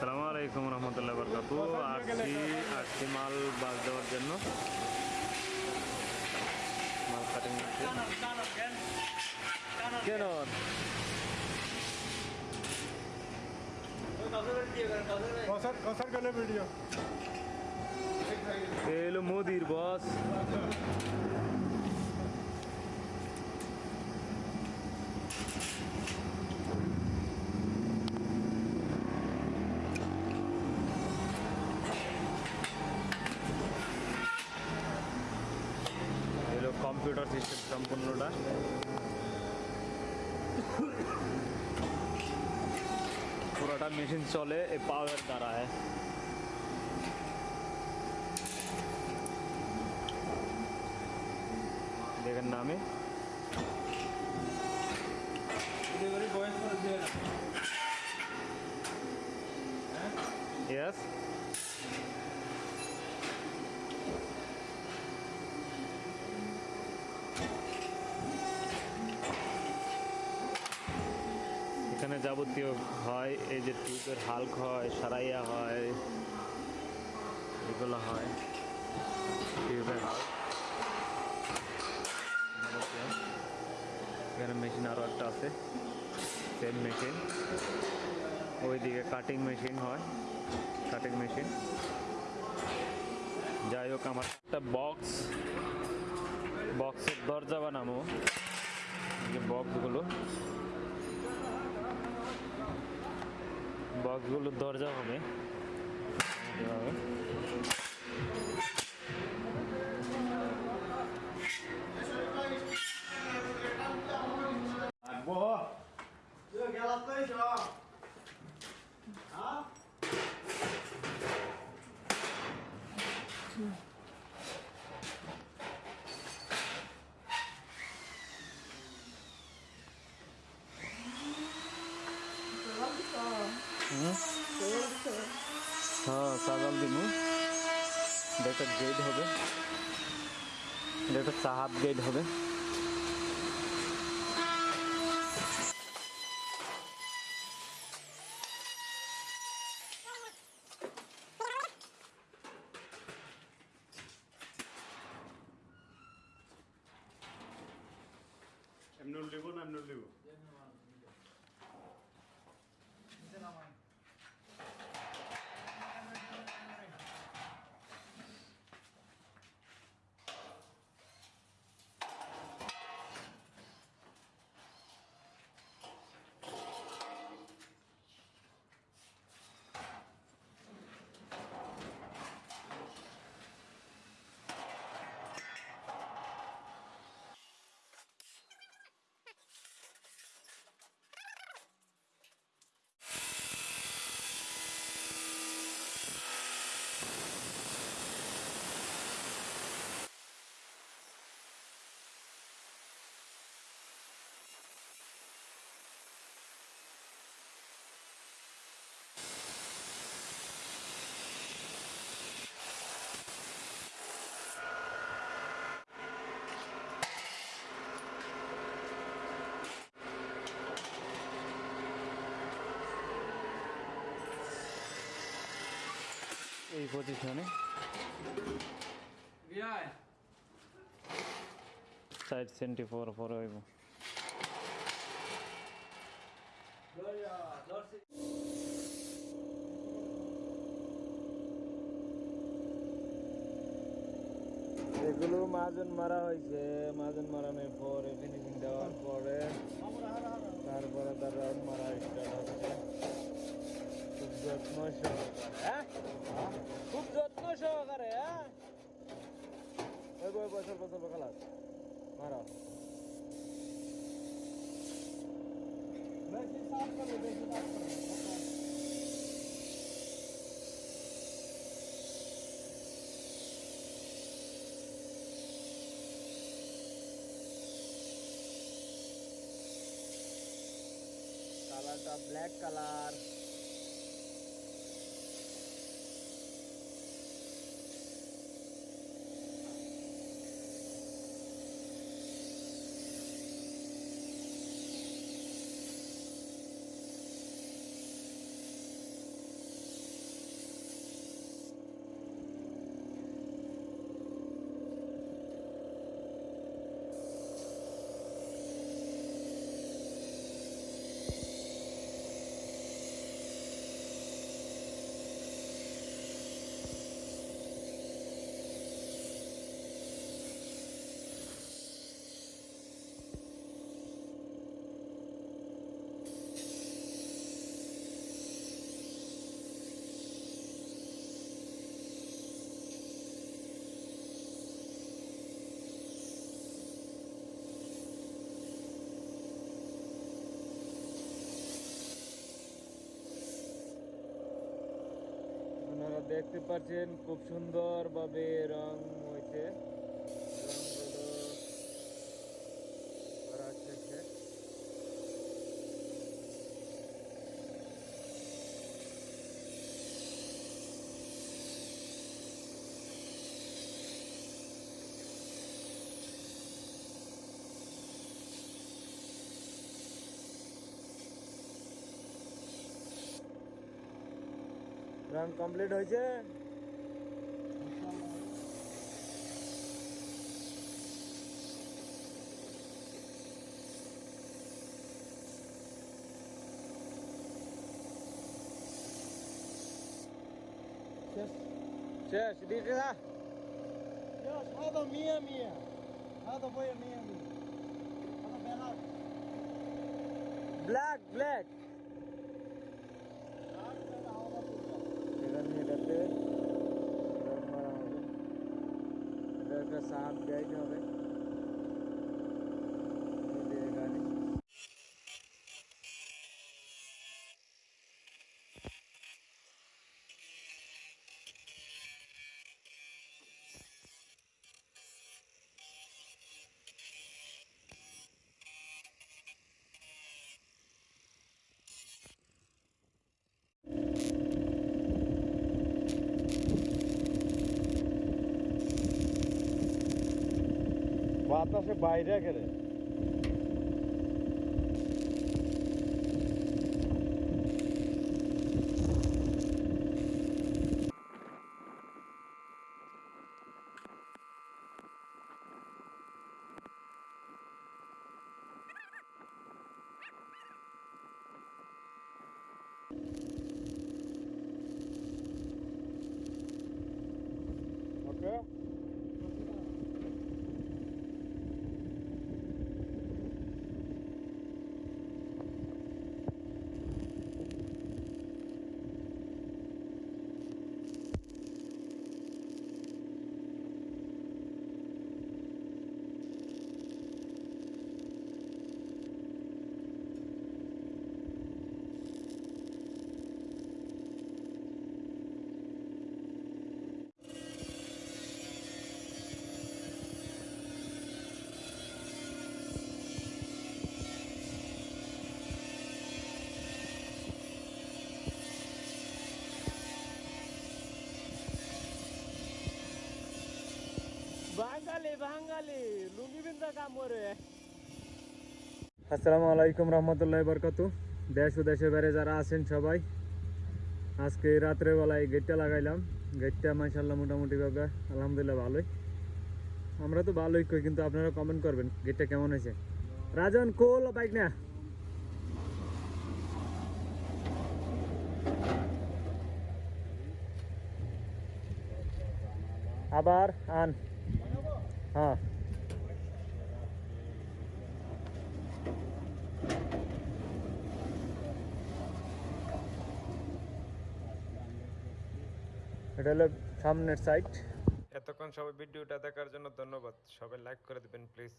সালামু আলাইকুম রহমতুল্লাহ বরকাতু। আসছি আসছি মাল বাস দেওয়ার জন্য। মাল কাটিং কেন? ভিডিও? মোদির বস কম্পিউটার সিস্টেম সম্পূর্ণটা পুরোটা মেশিন চলে এই পাওয়ার দ্বারা হ্যাঁ দেখেন না আমি এখানে যাবতীয় হয়, এই যে টিউবের হালক হয়, সারাইয়া হয়, এগুলো হয়। টিউবের হাল্ক। এখানে মেশিন আরও একটা আছে, সেম মেশিন। ওইদিকে কাটিং মেশিন হয় কাটিং মেশিন যাই হোক, আমার একটা বক্স বক্সের দরজা বানাবো। যে বক্সগুলো বক্সগুলোর দরজা হবে এভাবে। সাজাল দিমু। এটা গেট হবে। এটা চাহাত গেট হবে। এমনি লিব না এমনি লিব? এই পজিশনে সাইড সেন্টি ফোর ফোর হইব এগুলো মাজন মারা হয়েছে মাজন মারানোর পরে ফিনিশিং দেওয়ার পরে তারপরে তার রাউন্ড মারা স্টার্ট হচ্ছে খুব যত্ন সহকারে খুব যত্ন সহকারে হ্যাঁ ওই বছর বছর খালাস মারা কালারটা ব্ল্যাক কালার আপনারা দেখতে পাচ্ছেন খুব সুন্দর ভাবে রং রান কমপ্লিট হয়েছে Yes. Yes, did you? Yes, how Mia Mia? How boy Mia Mia? Black, black. এটা একটা সাপ গাইড হবে বাতাসে বাইরে গেলে বাঙালি লুঙ্গি বিন্দা কাম করে আসসালামু আলাইকুম রহমতুল্লাহ বরকত। দেশ ও দেশের বাইরে যারা আছেন সবাই, আজকে রাত্রে বেলায় গেটটা লাগাইলাম। গেটটা মাসাল্লাহ মোটামুটি ভাবে আলহামদুলিল্লাহ ভালোই। আমরা তো ভালোই কই, কিন্তু আপনারা কমেন্ট করবেন, গেটটা কেমন হয়েছে? রাজন, কোল বাইক না? আবার আন। হ্যাঁ। এটা হলো সামনের সাইড এতক্ষণ সবাই ভিডিওটা দেখার জন্য ধন্যবাদ। সবাই লাইক করে দেবেন প্লিজ